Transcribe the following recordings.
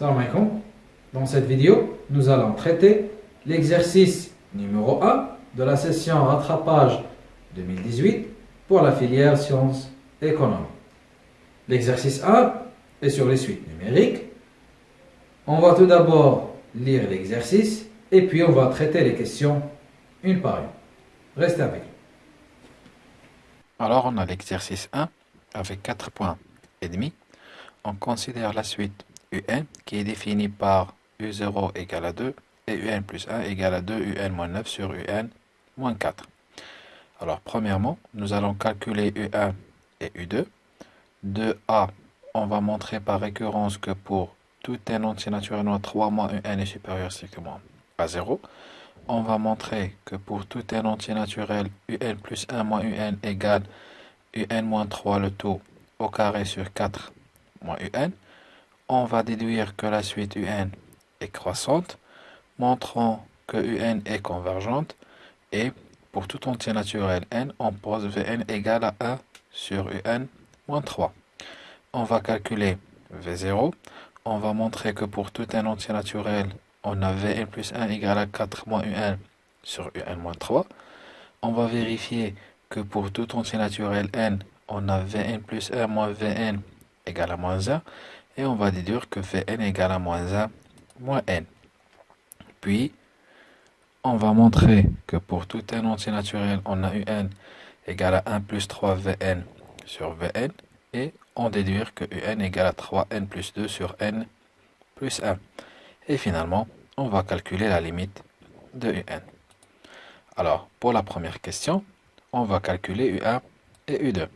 Salam alaikum. Dans cette vidéo, nous allons traiter l'exercice numéro 1 de la session rattrapage 2018 pour la filière sciences économiques. L'exercice 1 est sur les suites numériques. On va tout d'abord lire l'exercice et puis on va traiter les questions une par une. Restez avec nous. Alors on a l'exercice 1 avec 4 points et demi. On considère la suite UN qui est définie par U0 égale à 2 et UN plus 1 égale à 2 UN moins 9 sur UN moins 4. Alors premièrement, nous allons calculer U1 et U2. De A, on va montrer par récurrence que pour tout n entier naturel 3 moins UN est supérieur strictement à 0. On va montrer que pour tout n entier naturel, UN plus 1 moins UN égale UN moins 3 le tout au carré sur 4 moins UN on va déduire que la suite UN est croissante, montrant que UN est convergente, et pour tout entier naturel n, on pose Vn égale à 1 sur UN moins 3. On va calculer V0, on va montrer que pour tout un entier naturel, on a Vn plus 1 égale à 4 moins UN sur UN moins 3. On va vérifier que pour tout entier naturel n, on a Vn plus 1 moins Vn égale à moins 1 et on va déduire que Vn égale à moins 1 moins n. Puis, on va montrer que pour tout n entier naturel, on a un égale à 1 plus 3 Vn sur Vn, et on déduire que un égale à 3n plus 2 sur n plus 1. Et finalement, on va calculer la limite de un. Alors, pour la première question, on va calculer U1 et U2.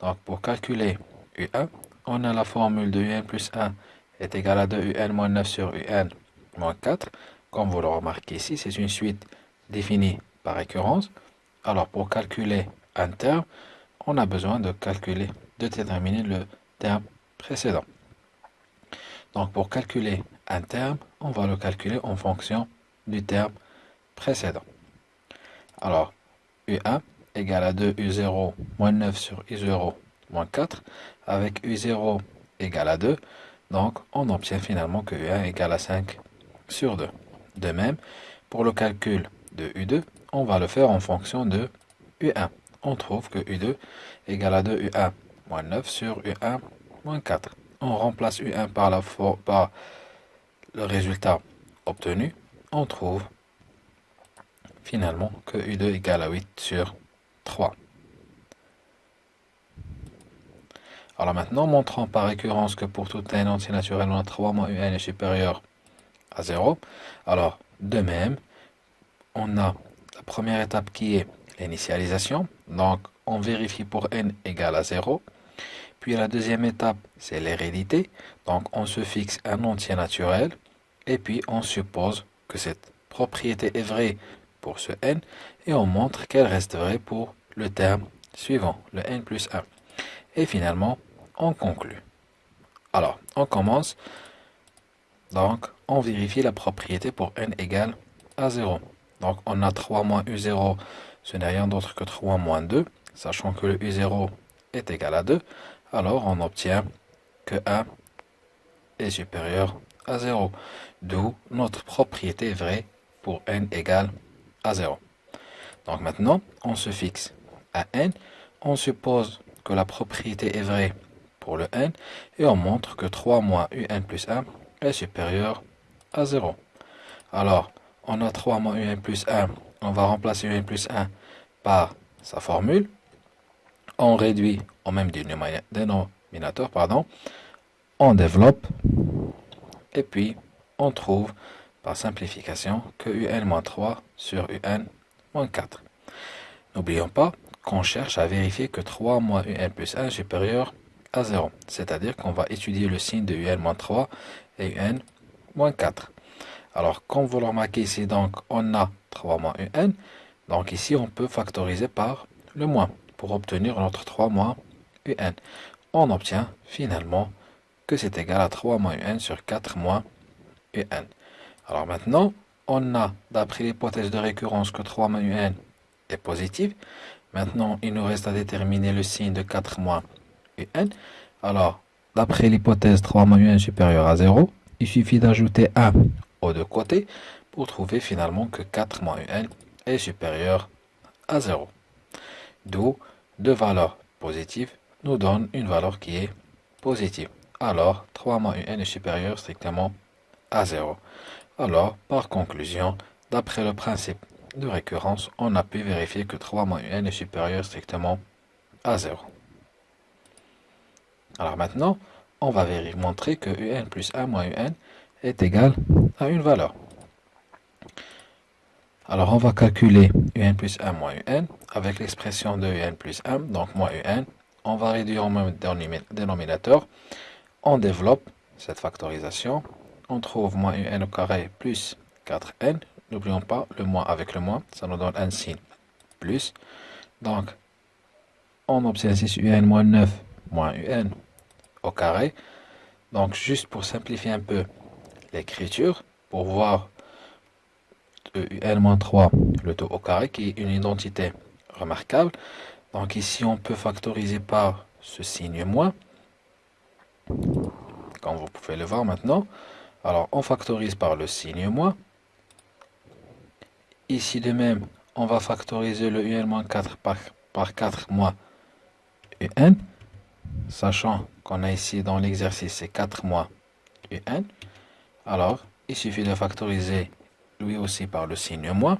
Donc, pour calculer U1, on a la formule de un plus 1 est égal à 2 un moins 9 sur un moins 4. Comme vous le remarquez ici, c'est une suite définie par récurrence. Alors pour calculer un terme, on a besoin de calculer, de déterminer le terme précédent. Donc pour calculer un terme, on va le calculer en fonction du terme précédent. Alors, U1 égale à 2 U0 moins 9 sur U0 moins 4, avec U0 égale à 2, donc on obtient finalement que U1 égale à 5 sur 2. De même, pour le calcul de U2, on va le faire en fonction de U1. On trouve que U2 égale à 2 U1 moins 9 sur U1 moins 4. On remplace U1 par, la, par le résultat obtenu. On trouve finalement que U2 égale à 8 sur 3. Alors maintenant, montrant par récurrence que pour tout n entier naturel, on a 3 moins un est supérieur à 0. Alors, de même, on a la première étape qui est l'initialisation. Donc, on vérifie pour n égale à 0. Puis la deuxième étape, c'est l'hérédité. Donc, on se fixe un entier naturel. Et puis, on suppose que cette propriété est vraie pour ce n. Et on montre qu'elle reste vraie pour le terme suivant, le n plus 1. Et finalement, on conclut. Alors, on commence. Donc, on vérifie la propriété pour n égale à 0. Donc, on a 3 moins u0, ce n'est rien d'autre que 3 moins 2, sachant que le u0 est égal à 2. Alors, on obtient que 1 est supérieur à 0. D'où notre propriété vraie pour n égale à 0. Donc maintenant, on se fixe à n. On suppose que la propriété est vraie pour le n et on montre que 3 moins un plus 1 est supérieur à 0. Alors, on a 3 moins un plus 1, on va remplacer un plus 1 par sa formule. On réduit au même dénominateur, pardon. on développe et puis on trouve par simplification que un-3 sur un-4. N'oublions pas qu'on cherche à vérifier que 3 moins un plus 1 est supérieur 0. C'est-à-dire qu'on va étudier le signe de un-3 et un-4. Alors, comme vous le remarquez ici, donc, on a 3 moins un. Donc ici, on peut factoriser par le moins pour obtenir notre 3 moins un. On obtient finalement que c'est égal à 3 moins un sur 4 moins un. Alors maintenant, on a, d'après l'hypothèse de récurrence, que 3 moins un est positif. Maintenant, il nous reste à déterminer le signe de 4 moins Alors, d'après l'hypothèse 3 moins un supérieur à 0, il suffit d'ajouter 1 aux deux côtés pour trouver finalement que 4 moins un est supérieur à 0. D'où deux valeurs positives nous donnent une valeur qui est positive. Alors 3 moins un est supérieur strictement à 0. Alors, par conclusion, d'après le principe de récurrence, on a pu vérifier que 3 moins un est supérieur strictement à 0. Alors maintenant, on va montrer que un plus 1 moins un est égal à une valeur. Alors on va calculer un plus 1 moins un avec l'expression de un plus 1, donc moins un. On va réduire au même dénominateur. On développe cette factorisation. On trouve moins un au carré plus 4n. N'oublions pas le moins avec le moins, ça nous donne un signe plus. Donc, on obtient ici un moins 9 moins un carré. Donc, juste pour simplifier un peu l'écriture, pour voir un-3, le taux au carré, qui est une identité remarquable. Donc ici, on peut factoriser par ce signe moins, comme vous pouvez le voir maintenant. Alors, on factorise par le signe moins. Ici, de même, on va factoriser le un-4 par, par 4 moins un, sachant qu'on a ici dans l'exercice, c'est 4 moins un. Alors, il suffit de factoriser lui aussi par le signe moins.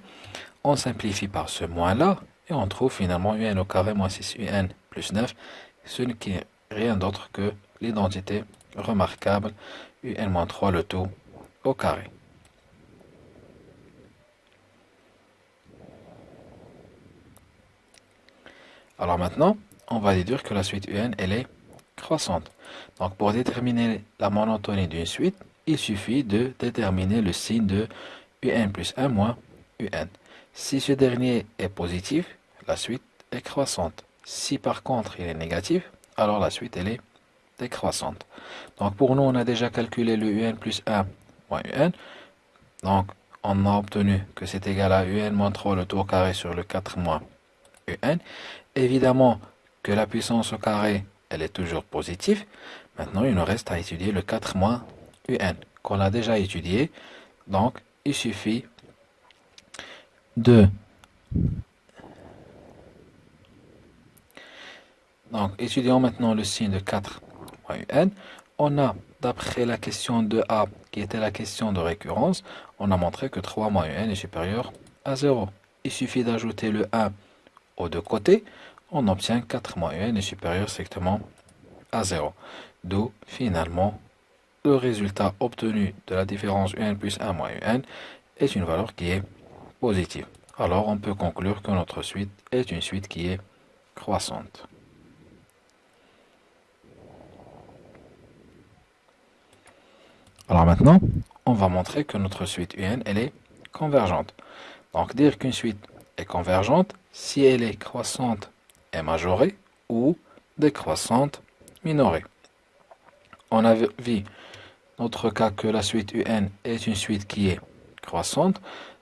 On simplifie par ce moins-là et on trouve finalement un au carré moins 6 un plus 9, ce qui n'est rien d'autre que l'identité remarquable un moins 3 le tout au carré. Alors maintenant, on va déduire que la suite un, elle est croissante. Donc pour déterminer la monotonie d'une suite, il suffit de déterminer le signe de un plus 1 moins un. Si ce dernier est positif, la suite est croissante. Si par contre il est négatif, alors la suite elle est décroissante. Donc pour nous, on a déjà calculé le un plus 1 moins un. Donc on a obtenu que c'est égal à un moins 3 le tour carré sur le 4 moins un. Évidemment que la puissance au carré, elle est toujours positive. Maintenant, il nous reste à étudier le 4 moins un qu'on a déjà étudié. Donc, il suffit de donc étudions maintenant le signe de 4 un. On a, d'après la question de A, qui était la question de récurrence, on a montré que 3 moins un est supérieur à 0. Il suffit d'ajouter le 1 aux deux côtés, on obtient 4 moins un est supérieur strictement à 0. D'où, finalement, le résultat obtenu de la différence un plus 1 moins un est une valeur qui est positive. Alors on peut conclure que notre suite est une suite qui est croissante. Alors maintenant, on va montrer que notre suite UN, elle est convergente. Donc dire qu'une suite est convergente si elle est croissante et majorée ou décroissante minorée. On a vu notre cas que la suite UN est une suite qui est croissante,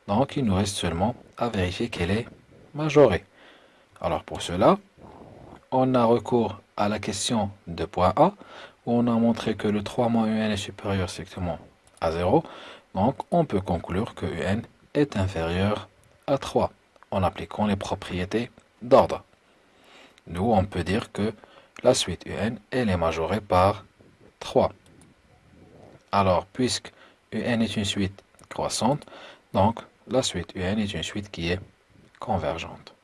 donc il nous reste seulement à vérifier qu'elle est majorée. Alors pour cela, on a recours à la question de point A, où on a montré que le 3 moins UN est supérieur strictement à 0, donc on peut conclure que UN est inférieur à 3, en appliquant les propriétés d'ordre. Nous, on peut dire que la suite UN, elle est majorée par 3. Alors, puisque UN est une suite croissante, donc la suite UN est une suite qui est convergente.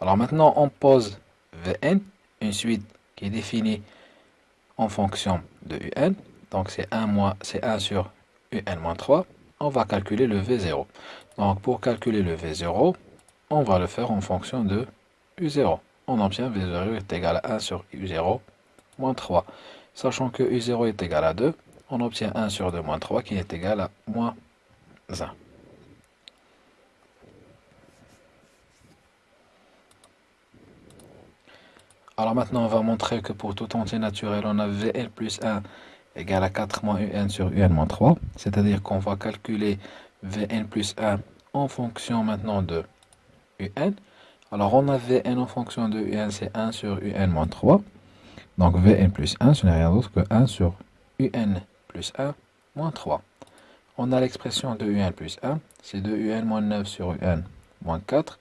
Alors maintenant, on pose Vn, une suite qui est définie en fonction de Un. Donc c'est 1, 1 sur Un moins 3. On va calculer le V0. Donc pour calculer le V0, on va le faire en fonction de U0. On obtient V0 est égal à 1 sur U0 moins 3. Sachant que U0 est égal à 2, on obtient 1 sur 2 moins 3 qui est égal à moins 1. Alors maintenant, on va montrer que pour tout entier naturel, on a Vn plus 1 égale à 4 moins Un sur Un moins 3. C'est-à-dire qu'on va calculer Vn plus 1 en fonction maintenant de Un. Alors on a Vn en fonction de Un, c'est 1 sur Un moins 3 Donc Vn plus 1, ce n'est rien d'autre que 1 sur Un plus 1 moins 3. On a l'expression de Un plus 1, c'est de Un moins 9 sur Un moins 4.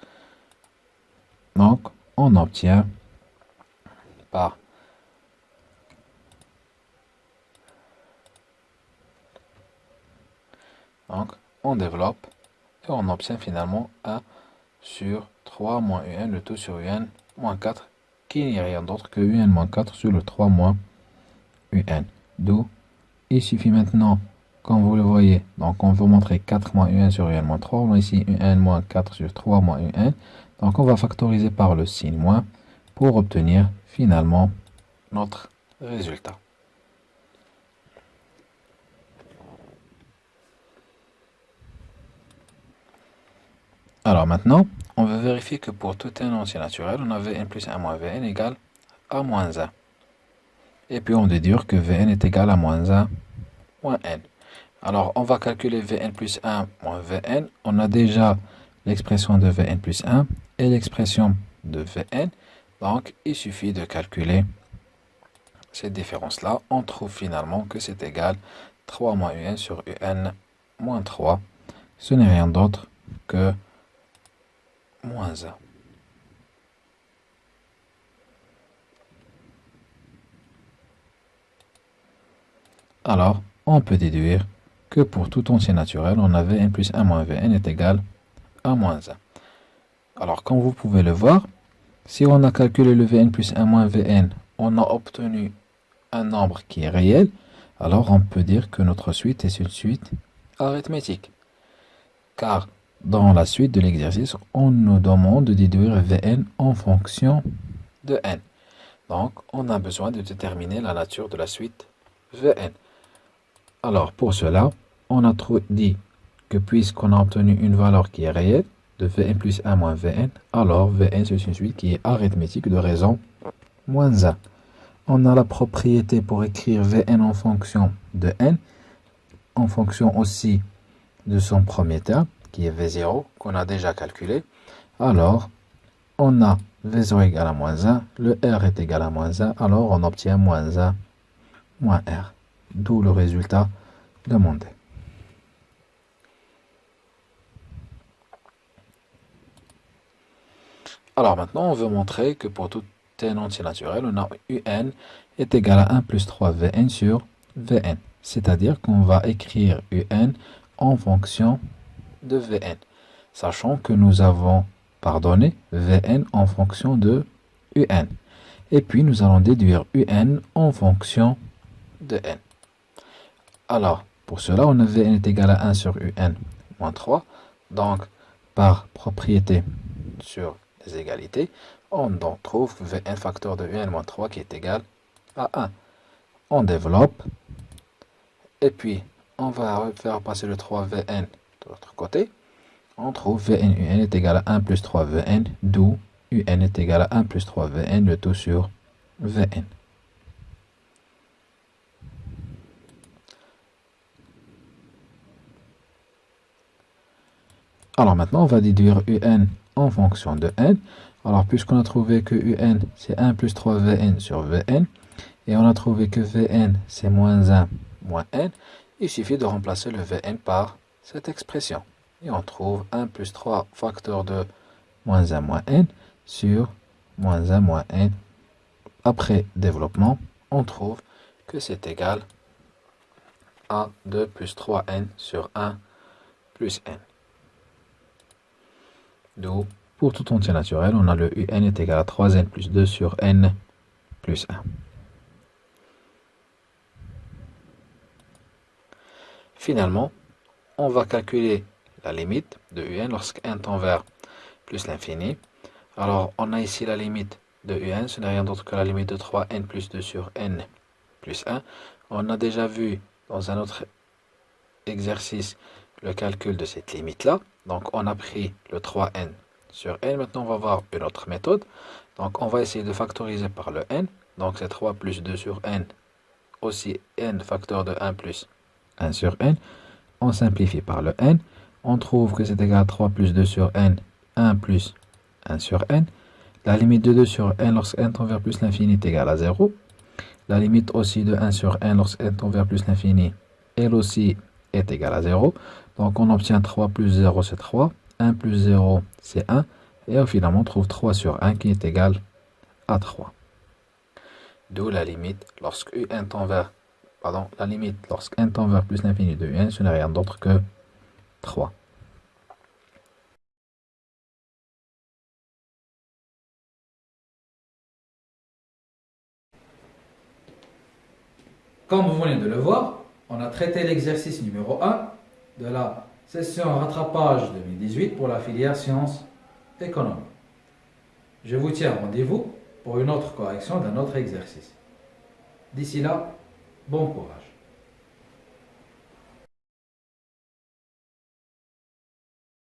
Donc, on obtient par Donc, on développe et on obtient finalement 1 sur 3 moins un, le tout sur un moins 4, qui n'est rien d'autre que un moins 4 sur le 3 moins un. D'où, il suffit maintenant, comme vous le voyez, donc on veut montrer 4 moins un sur un moins 3, on a ici un moins 4 sur 3 moins un. Donc on va factoriser par le signe moins pour obtenir finalement notre résultat. Alors maintenant, on va vérifier que pour tout un entier naturel, on a Vn plus 1 moins Vn égale à moins 1. Et puis on déduire que Vn est égal à moins 1 moins n. Alors on va calculer Vn plus 1 moins Vn. On a déjà l'expression de Vn plus 1 et l'expression de Vn. Donc il suffit de calculer cette différence-là. On trouve finalement que c'est égal 3 moins un sur un moins 3. Ce n'est rien d'autre que moins 1. Alors, on peut déduire que pour tout entier naturel, on avait n plus 1 moins vn est égal à moins 1. Alors, comme vous pouvez le voir, si on a calculé le vn plus 1 moins vn, on a obtenu un nombre qui est réel, alors on peut dire que notre suite est une suite arithmétique. Car dans la suite de l'exercice, on nous demande de déduire Vn en fonction de n. Donc, on a besoin de déterminer la nature de la suite Vn. Alors, pour cela, on a dit que puisqu'on a obtenu une valeur qui est réelle, de Vn plus 1 moins Vn, alors Vn c'est une suite qui est arithmétique de raison moins 1. On a la propriété pour écrire Vn en fonction de n, en fonction aussi de son premier terme, qui est V0, qu'on a déjà calculé. Alors, on a V0 égale à moins 1, le R est égal à moins 1, alors on obtient moins 1 moins R. D'où le résultat demandé. Alors maintenant, on veut montrer que pour tout n entier naturel, on a un est égal à 1 plus 3 Vn sur Vn. C'est-à-dire qu'on va écrire un en fonction de Vn, sachant que nous avons pardonné Vn en fonction de Un. Et puis nous allons déduire Un en fonction de n. Alors, pour cela, on a Vn est égal à 1 sur Un moins 3. Donc, par propriété sur les égalités, on trouve Vn facteur de Un moins 3 qui est égal à 1. On développe. Et puis, on va faire passer le 3Vn de l'autre côté, on trouve Vn un est égal à 1 plus 3 Vn, d'où un est égal à 1 plus 3 Vn, le tout sur Vn. Alors maintenant, on va déduire un en fonction de n. Alors, puisqu'on a trouvé que un, c'est 1 plus 3 Vn sur Vn, et on a trouvé que Vn, c'est moins 1 moins n, il suffit de remplacer le Vn par cette expression. Et on trouve 1 plus 3 facteur de moins 1 moins n sur moins 1 moins n. Après développement, on trouve que c'est égal à 2 plus 3n sur 1 plus n. D'où, pour tout entier naturel, on a le un est égal à 3n plus 2 sur n plus 1. Finalement, on va calculer la limite de un lorsqu'un tend vers plus l'infini. Alors, on a ici la limite de un, ce n'est rien d'autre que la limite de 3n plus 2 sur n plus 1. On a déjà vu dans un autre exercice le calcul de cette limite-là. Donc, on a pris le 3n sur n. Maintenant, on va voir une autre méthode. Donc, on va essayer de factoriser par le n. Donc, c'est 3 plus 2 sur n, aussi n facteur de 1 plus 1 sur n on simplifie par le n, on trouve que c'est égal à 3 plus 2 sur n, 1 plus 1 sur n. La limite de 2 sur n lorsque n tend vers plus l'infini est égale à 0. La limite aussi de 1 sur n lorsqu'n tend vers plus l'infini, elle aussi est égale à 0. Donc on obtient 3 plus 0 c'est 3, 1 plus 0 c'est 1, et finalement on trouve 3 sur 1 qui est égal à 3. D'où la limite lorsque un tend vers, pardon, la limite lorsque n tend vers plus l'infini de un, ce n'est rien d'autre que 3. Comme vous venez de le voir, on a traité l'exercice numéro 1 de la session rattrapage 2018 pour la filière sciences économiques. Je vous tiens rendez-vous pour une autre correction d'un autre exercice. D'ici là, Bom porra.